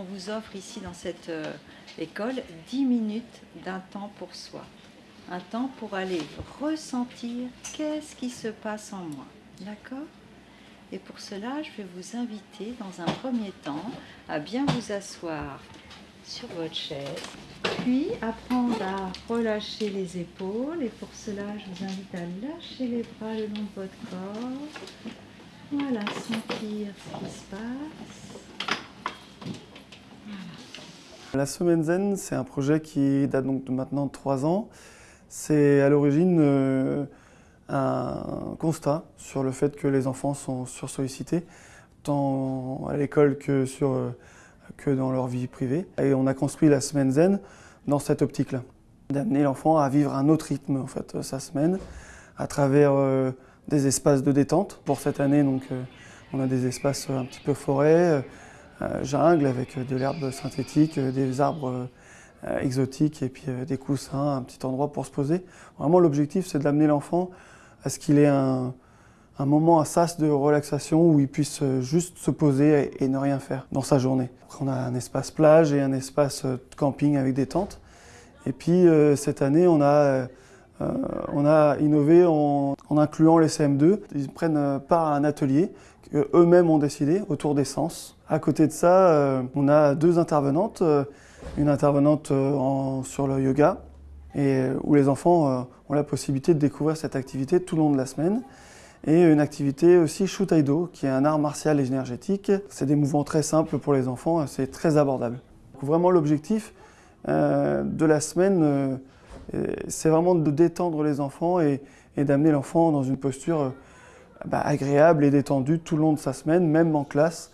on vous offre ici dans cette euh, école 10 minutes d'un temps pour soi. Un temps pour aller ressentir qu'est-ce qui se passe en moi. D'accord? Et pour cela, je vais vous inviter dans un premier temps à bien vous asseoir sur votre chaise, puis apprendre à relâcher les épaules. Et pour cela, je vous invite à lâcher les bras le long de votre corps. Voilà, sentir ce qui se passe. La Semaine Zen, c'est un projet qui date donc de maintenant trois ans. C'est à l'origine euh, un constat sur le fait que les enfants sont sursollicités, tant à l'école euh, que dans leur vie privée. Et on a construit la Semaine Zen dans cette optique-là, d'amener l'enfant à vivre un autre rythme, en fait, sa semaine, à travers euh, des espaces de détente. Pour cette année, donc, on a des espaces un petit peu forêt, euh, jungle avec de l'herbe synthétique, euh, des arbres euh, exotiques et puis des coussins, un petit endroit pour se poser. Vraiment l'objectif c'est d'amener l'enfant à ce qu'il ait un, moment, un sas de relaxation où il puisse juste se poser et, ne rien faire dans sa journée. on a un espace plage et un espace camping avec des tentes. Et puis cette année, on a, on a innové en, incluant les CM2. Ils prennent part à un atelier qu'eux-mêmes ont décidé autour des sens. À côté de ça, euh, on a deux intervenantes. Euh, une intervenante euh, sur le yoga, et, où les enfants ont la possibilité de découvrir cette activité tout le long de la semaine. Et une activité aussi Shutaido, qui est un art martial et énergétique. C'est des mouvements très simples pour les enfants, c'est très abordable. vraiment l'objectif de la semaine, c'est vraiment de détendre les enfants et, d'amener l'enfant dans une posture bah, agréable et détendue tout le long de sa semaine, même en classe.